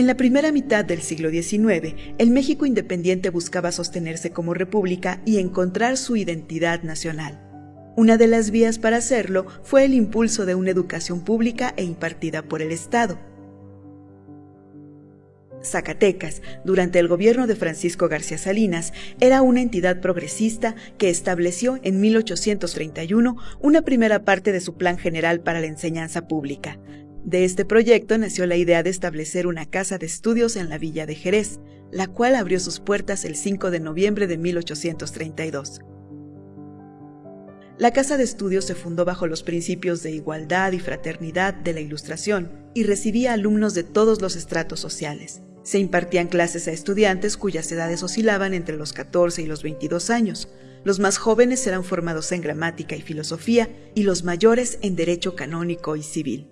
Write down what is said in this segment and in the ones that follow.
En la primera mitad del siglo XIX, el México independiente buscaba sostenerse como república y encontrar su identidad nacional. Una de las vías para hacerlo fue el impulso de una educación pública e impartida por el Estado. Zacatecas, durante el gobierno de Francisco García Salinas, era una entidad progresista que estableció en 1831 una primera parte de su Plan General para la Enseñanza Pública. De este proyecto nació la idea de establecer una casa de estudios en la villa de Jerez, la cual abrió sus puertas el 5 de noviembre de 1832. La Casa de Estudios se fundó bajo los principios de igualdad y fraternidad de la Ilustración y recibía alumnos de todos los estratos sociales. Se impartían clases a estudiantes cuyas edades oscilaban entre los 14 y los 22 años. Los más jóvenes eran formados en gramática y filosofía y los mayores en derecho canónico y civil.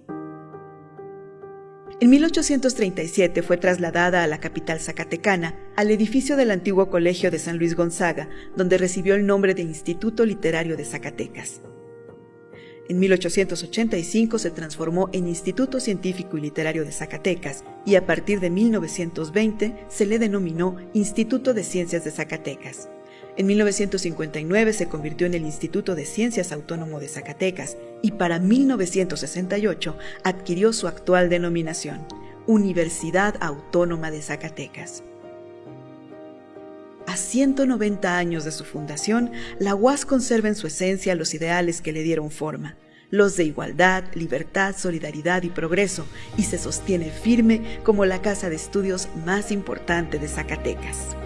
En 1837 fue trasladada a la capital zacatecana, al edificio del antiguo Colegio de San Luis Gonzaga, donde recibió el nombre de Instituto Literario de Zacatecas. En 1885 se transformó en Instituto Científico y Literario de Zacatecas y a partir de 1920 se le denominó Instituto de Ciencias de Zacatecas. En 1959 se convirtió en el Instituto de Ciencias Autónomo de Zacatecas y para 1968 adquirió su actual denominación, Universidad Autónoma de Zacatecas. A 190 años de su fundación, la UAS conserva en su esencia los ideales que le dieron forma, los de igualdad, libertad, solidaridad y progreso, y se sostiene firme como la casa de estudios más importante de Zacatecas.